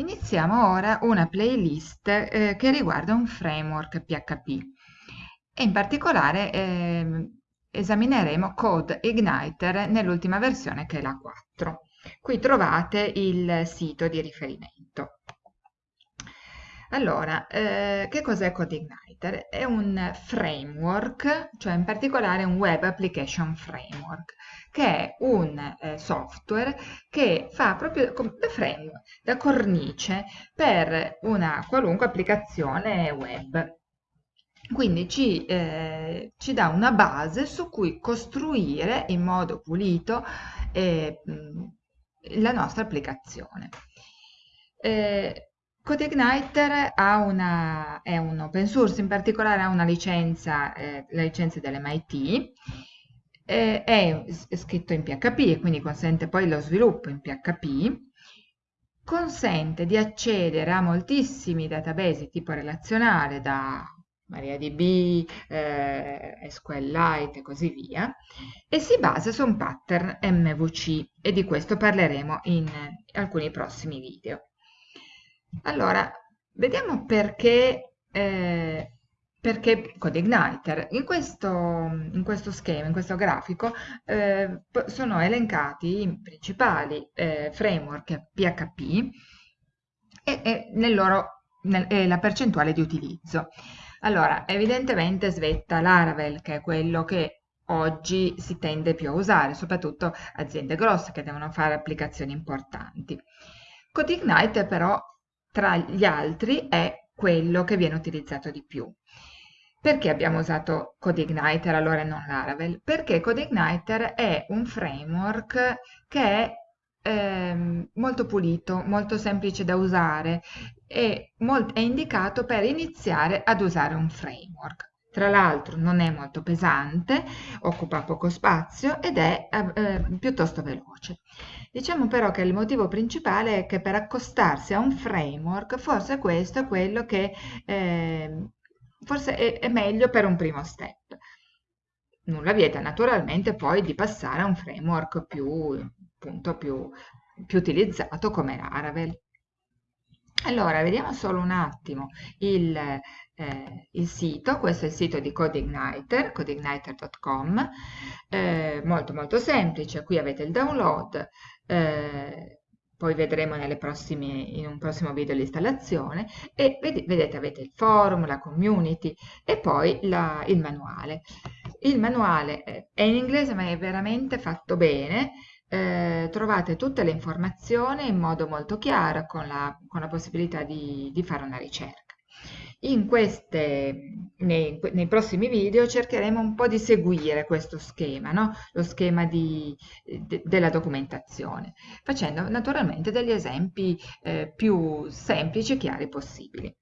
Iniziamo ora una playlist eh, che riguarda un framework PHP e in particolare eh, esamineremo Code Igniter nell'ultima versione che è la 4. Qui trovate il sito di riferimento. Allora, eh, che cos'è CodeIgniter? È un framework, cioè in particolare un Web Application Framework, che è un eh, software che fa proprio da framework, da cornice per una qualunque applicazione web. Quindi ci, eh, ci dà una base su cui costruire in modo pulito eh, la nostra applicazione. Eh, CodeIgniter una, è un open source, in particolare ha una licenza, eh, la licenza dell'MIT, eh, è, scritto in PHP e quindi consente poi lo sviluppo in PHP, consente di accedere a moltissimi database tipo relazionale da MariaDB, eh, SQLite e così via, e si basa su un pattern MVC e di questo parleremo in alcuni prossimi video. Allora, vediamo perché, eh, perché CodeIgniter. In questo, in questo schema, in questo grafico, eh, sono elencati i principali eh, framework PHP e, e, nel loro, nel, e la percentuale di utilizzo. Allora, evidentemente svetta Laravel, che è quello che oggi si tende più a usare, soprattutto aziende grosse che devono fare applicazioni importanti. CodeIgniter però tra gli altri è quello che viene utilizzato di più. Perché abbiamo usato CodeIgniter allora e non Laravel? Perché CodeIgniter è un framework che è eh, molto pulito, molto semplice da usare e è indicato per iniziare ad usare un framework. Tra l'altro non è molto pesante, occupa poco spazio ed è eh, eh, piuttosto veloce. Diciamo però che il motivo principale è che per accostarsi a un framework forse questo è quello che eh, forse è, è meglio per un primo step. Nulla vieta naturalmente poi di passare a un framework più, appunto, più, più utilizzato come Laravel. Allora, vediamo solo un attimo il, eh, il sito, questo è il sito di CodeIgniter, codeigniter.com, eh, molto molto semplice, qui avete il download, eh, poi vedremo prossime, in un prossimo video l'installazione e vedete avete il forum, la community e poi la, il manuale. Il manuale è in inglese ma è veramente fatto bene, eh, trovate tutte le informazioni in modo molto chiaro con la, con la possibilità di, di fare una ricerca. Queste, nei, nei, prossimi video cercheremo un po' di seguire questo schema, no? lo schema di, de, della documentazione, facendo naturalmente degli esempi eh, più semplici e chiari possibili.